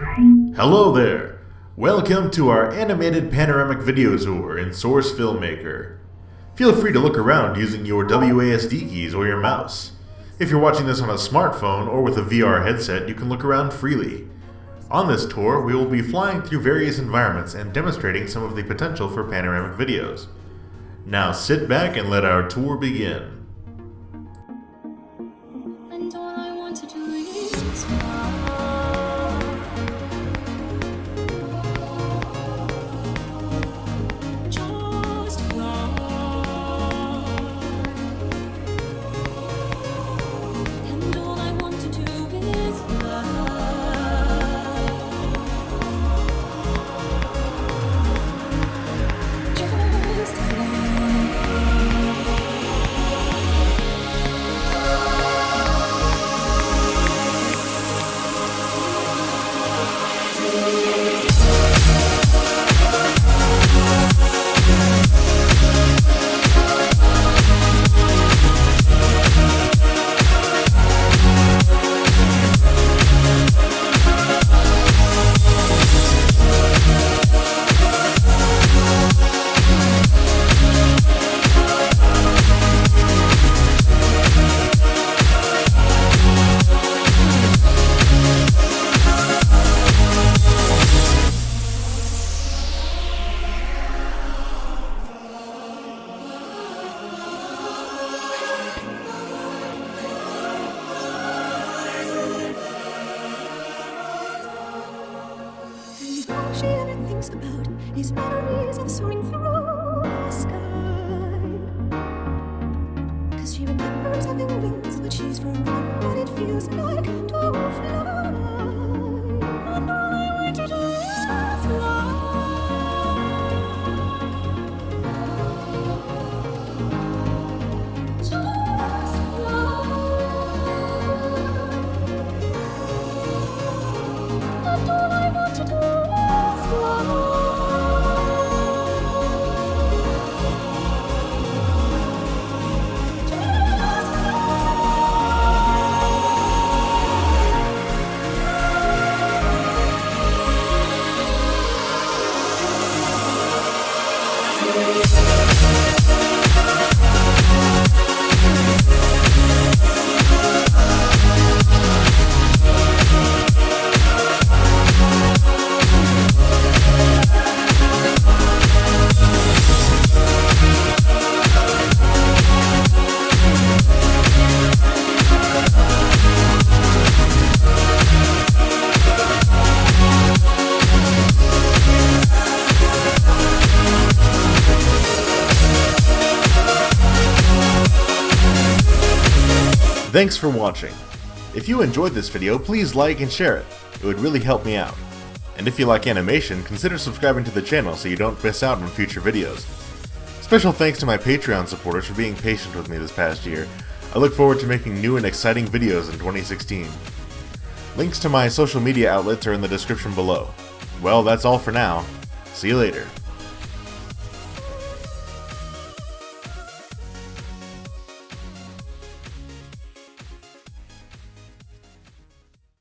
Hello there! Welcome to our animated panoramic video tour in Source Filmmaker. Feel free to look around using your WASD keys or your mouse. If you're watching this on a smartphone or with a VR headset, you can look around freely. On this tour, we will be flying through various environments and demonstrating some of the potential for panoramic videos. Now sit back and let our tour begin. Thinks about is memories of soaring through the sky. Cause she remembers having wings, but she's forgotten what it feels like Thanks for watching. If you enjoyed this video, please like and share it. It would really help me out. And if you like animation, consider subscribing to the channel so you don't miss out on future videos. Special thanks to my Patreon supporters for being patient with me this past year. I look forward to making new and exciting videos in 2016. Links to my social media outlets are in the description below. Well, that's all for now. See you later.